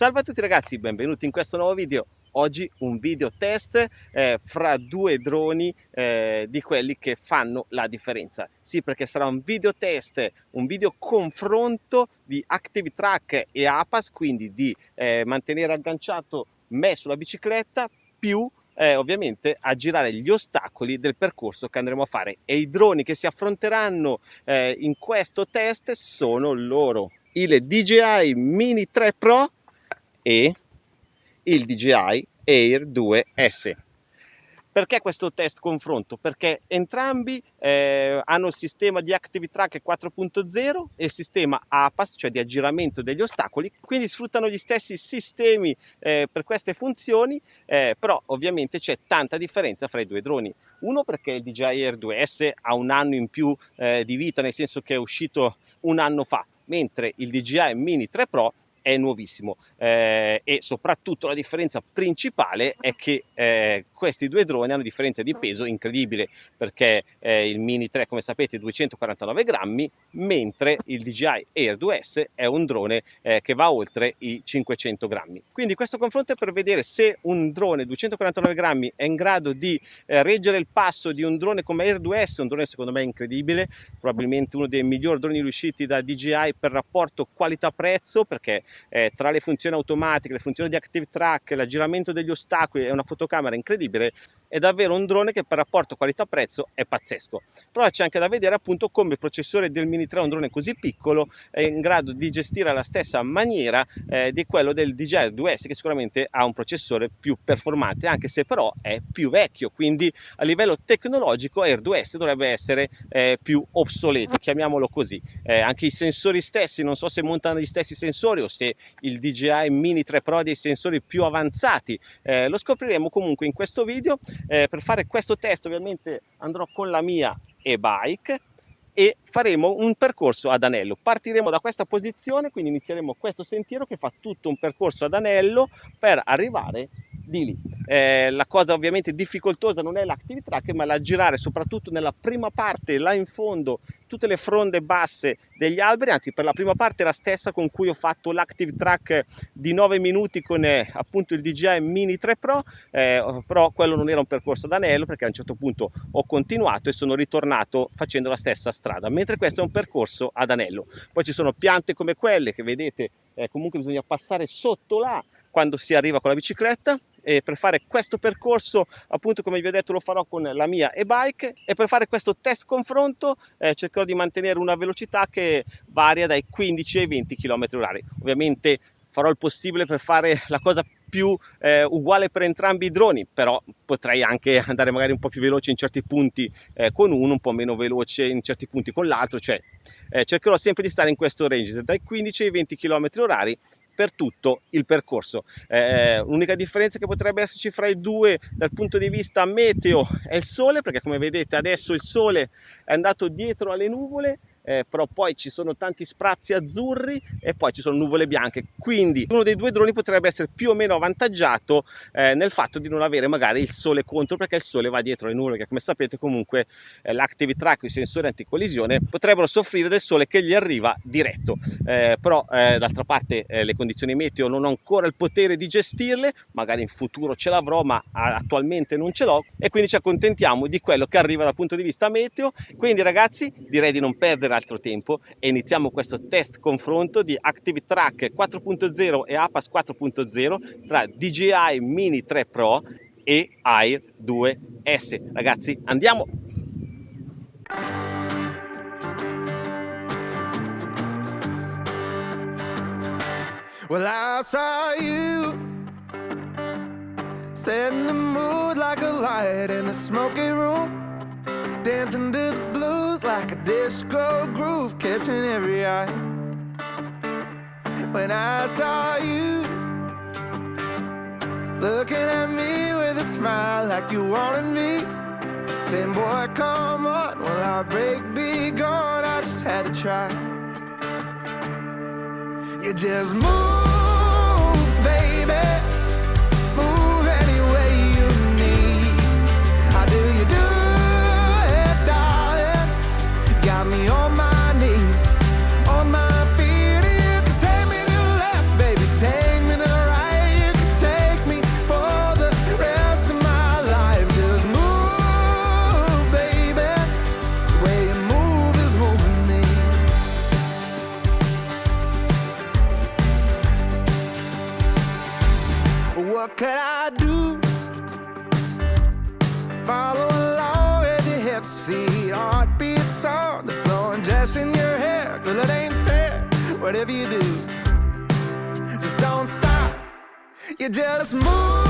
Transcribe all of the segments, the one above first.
Salve a tutti ragazzi, benvenuti in questo nuovo video. Oggi un video test eh, fra due droni eh, di quelli che fanno la differenza. Sì, perché sarà un video test, un video confronto di Active Track e APAS, quindi di eh, mantenere agganciato me sulla bicicletta più eh, ovviamente a girare gli ostacoli del percorso che andremo a fare e i droni che si affronteranno eh, in questo test sono loro il DJI Mini 3 Pro e il DJI Air 2S. Perché questo test confronto? Perché entrambi eh, hanno il sistema di Active Track 4.0 e il sistema APAS, cioè di aggiramento degli ostacoli, quindi sfruttano gli stessi sistemi eh, per queste funzioni, eh, però ovviamente c'è tanta differenza fra i due droni. Uno perché il DJI Air 2S ha un anno in più eh, di vita, nel senso che è uscito un anno fa, mentre il DJI Mini 3 Pro è nuovissimo eh, e soprattutto la differenza principale è che eh, questi due droni hanno differenza di peso incredibile perché eh, il Mini 3 come sapete 249 grammi mentre il DJI Air 2S è un drone eh, che va oltre i 500 grammi. Quindi questo confronto è per vedere se un drone 249 grammi è in grado di eh, reggere il passo di un drone come Air 2S un drone secondo me incredibile probabilmente uno dei migliori droni riusciti da DJI per rapporto qualità prezzo perché eh, tra le funzioni automatiche, le funzioni di Active Track, l'aggiramento degli ostacoli e una fotocamera incredibile, è davvero un drone che per rapporto qualità-prezzo è pazzesco. Però c'è anche da vedere appunto come il processore del Mini 3, un drone così piccolo, è in grado di gestire alla stessa maniera eh, di quello del DJI 2S che sicuramente ha un processore più performante, anche se però è più vecchio, quindi a livello tecnologico Air 2S dovrebbe essere eh, più obsoleto, chiamiamolo così. Eh, anche i sensori stessi, non so se montano gli stessi sensori o se il DJI Mini 3 Pro ha dei sensori più avanzati, eh, lo scopriremo comunque in questo video eh, per fare questo test ovviamente andrò con la mia e-bike e faremo un percorso ad anello. Partiremo da questa posizione, quindi inizieremo questo sentiero che fa tutto un percorso ad anello per arrivare di lì. Eh, la cosa ovviamente difficoltosa non è l'active track ma la girare soprattutto nella prima parte là in fondo tutte le fronde basse degli alberi, anzi per la prima parte la stessa con cui ho fatto l'active track di 9 minuti con eh, appunto il DJI Mini 3 Pro, eh, però quello non era un percorso ad anello perché a un certo punto ho continuato e sono ritornato facendo la stessa strada, mentre questo è un percorso ad anello. Poi ci sono piante come quelle che vedete, eh, comunque bisogna passare sotto là quando si arriva con la bicicletta e per fare questo percorso appunto come vi ho detto lo farò con la mia e-bike. E per fare questo test confronto eh, cercherò di mantenere una velocità che varia dai 15 ai 20 km h ovviamente farò il possibile per fare la cosa più eh, uguale per entrambi i droni però potrei anche andare magari un po' più veloce in certi punti eh, con uno un po' meno veloce in certi punti con l'altro. Cioè eh, cercherò sempre di stare in questo range dai 15 ai 20 km h per tutto il percorso. Eh, l'unica differenza che potrebbe esserci fra i due dal punto di vista meteo è il sole, perché come vedete adesso il sole è andato dietro alle nuvole eh, però poi ci sono tanti sprazzi azzurri e poi ci sono nuvole bianche. Quindi uno dei due droni potrebbe essere più o meno avvantaggiato eh, nel fatto di non avere magari il sole contro perché il sole va dietro le nuvole che come sapete comunque eh, l'Active Track i sensori anticollisione potrebbero soffrire del sole che gli arriva diretto. Eh, però eh, d'altra parte eh, le condizioni meteo non ho ancora il potere di gestirle magari in futuro ce l'avrò ma attualmente non ce l'ho. E quindi ci accontentiamo di quello che arriva dal punto di vista meteo. Quindi ragazzi direi di non perdere altro tempo e iniziamo questo test confronto di Active Track 4.0 e APAS 4.0 tra DJI Mini 3 Pro e Air 2S. Ragazzi, andiamo! Well, I saw you setting the mood like a light in the smoky room Dancing to the blues like a disco groove Catching every eye. When I saw you Looking at me with a smile like you wanted me. Saying, boy, come on, will our break be gone? I just had to try. You just move, hips, feet, heartbeats on the floor, and just in your hair. Girl, it ain't fair, whatever you do. Just don't stop. You just move,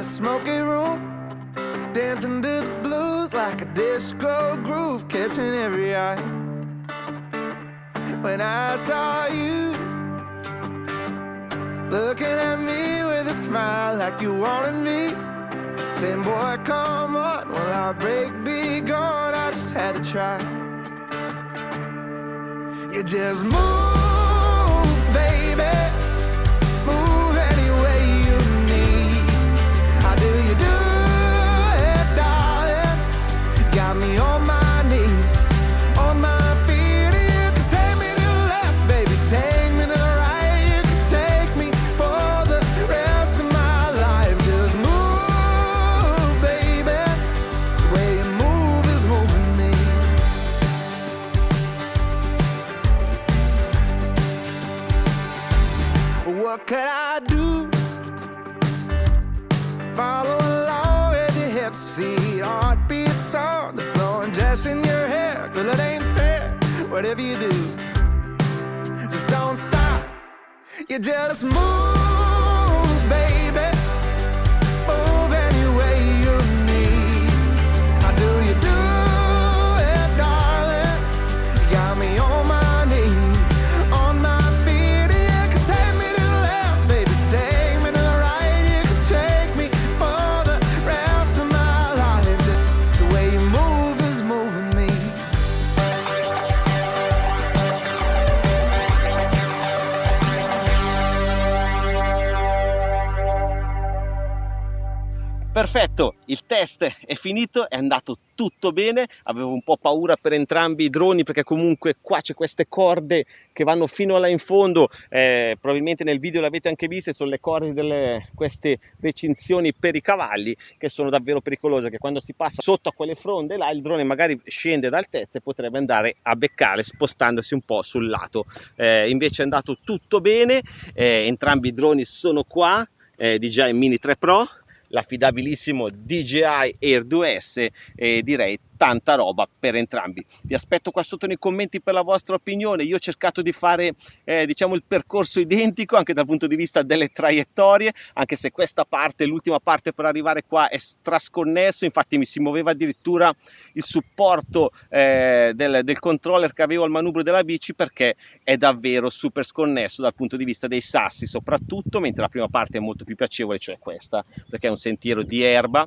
a smoky room, dancing to the blues like a disco groove, catching every eye. When I saw you looking at me with a smile like you wanted me, saying, "Boy, come on, will our break be gone?" I just had to try. You just move, Girl, it ain't fair, whatever you do. Just don't stop. You just move, Perfetto, il test è finito, è andato tutto bene, avevo un po' paura per entrambi i droni perché comunque qua c'è queste corde che vanno fino là in fondo, eh, probabilmente nel video l'avete anche viste, sono le corde delle queste recinzioni per i cavalli che sono davvero pericolose, che quando si passa sotto a quelle fronde là il drone magari scende dal tetto e potrebbe andare a beccare spostandosi un po' sul lato, eh, invece è andato tutto bene, eh, entrambi i droni sono qua, eh, DJI Mini 3 Pro, l'affidabilissimo DJI Air 2S e direi tanta roba per entrambi. Vi aspetto qua sotto nei commenti per la vostra opinione. Io ho cercato di fare eh, diciamo il percorso identico anche dal punto di vista delle traiettorie, anche se questa parte, l'ultima parte per arrivare qua è strasconnesso, infatti mi si muoveva addirittura il supporto eh, del, del controller che avevo al manubrio della bici perché è davvero super sconnesso dal punto di vista dei sassi soprattutto, mentre la prima parte è molto più piacevole, cioè questa, perché è un sentiero di erba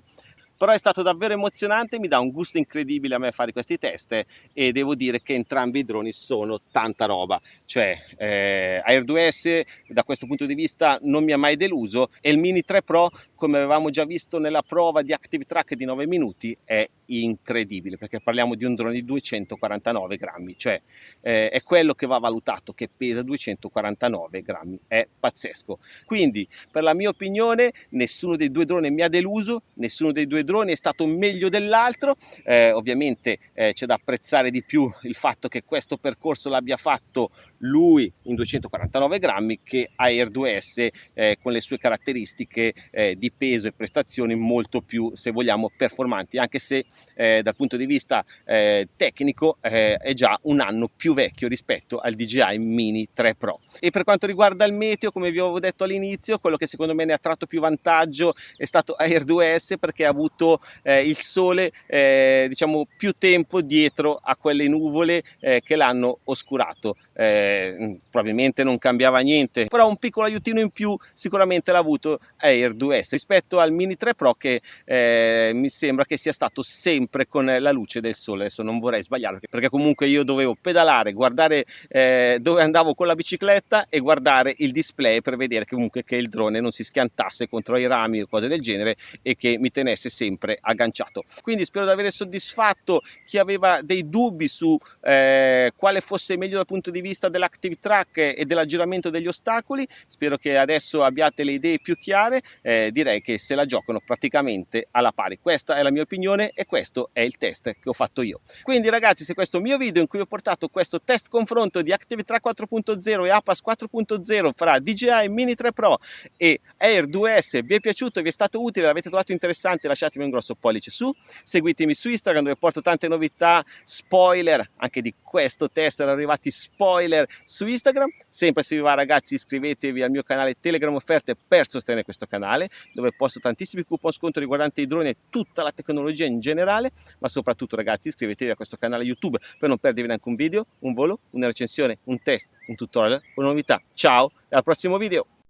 però è stato davvero emozionante, mi dà un gusto incredibile a me fare questi test e devo dire che entrambi i droni sono tanta roba, cioè eh, Air 2S da questo punto di vista non mi ha mai deluso e il Mini 3 Pro come avevamo già visto nella prova di Active Track di 9 minuti, è incredibile, perché parliamo di un drone di 249 grammi, cioè eh, è quello che va valutato, che pesa 249 grammi, è pazzesco. Quindi, per la mia opinione, nessuno dei due droni mi ha deluso, nessuno dei due droni è stato meglio dell'altro, eh, ovviamente eh, c'è da apprezzare di più il fatto che questo percorso l'abbia fatto lui in 249 grammi che Air 2S eh, con le sue caratteristiche eh, di peso e prestazioni molto più se vogliamo performanti anche se eh, dal punto di vista eh, tecnico eh, è già un anno più vecchio rispetto al DJI Mini 3 Pro. E per quanto riguarda il meteo come vi avevo detto all'inizio quello che secondo me ne ha tratto più vantaggio è stato Air 2S perché ha avuto eh, il sole diciamo più tempo dietro a quelle nuvole che l'hanno oscurato. Eh, probabilmente non cambiava niente però un piccolo aiutino in più sicuramente l'ha avuto Air 2S rispetto al Mini 3 Pro che eh, mi sembra che sia stato sempre con la luce del sole. Adesso non vorrei sbagliare perché comunque io dovevo pedalare guardare eh, dove andavo con la bicicletta e guardare il display per vedere comunque che il drone non si schiantasse contro i rami o cose del genere e che mi tenesse sempre agganciato. Quindi spero di aver soddisfatto chi aveva dei dubbi su eh, quale fosse meglio dal punto di vista dell'active track e dell'aggiramento degli ostacoli. Spero che adesso abbiate le idee più chiare eh, direi che se la giocano praticamente alla pari. Questa è la mia opinione e questo è il test che ho fatto io. Quindi ragazzi se questo mio video in cui ho portato questo test confronto di Active Track 4.0 e APAS 4.0 fra DJI Mini 3 Pro e Air 2S vi è piaciuto, vi è stato utile, l'avete trovato interessante lasciatemi un grosso pollice su. Seguitemi su Instagram dove porto tante novità spoiler anche di questo test erano arrivati spoiler su Instagram. Sempre se vi va ragazzi iscrivetevi al mio canale Telegram offerte per sostenere questo canale dove posto tantissimi coupon sconto riguardanti i droni e tutta la tecnologia in generale ma soprattutto ragazzi iscrivetevi a questo canale YouTube per non perdervi neanche un video, un volo, una recensione, un test, un tutorial, una novità. Ciao e al prossimo video!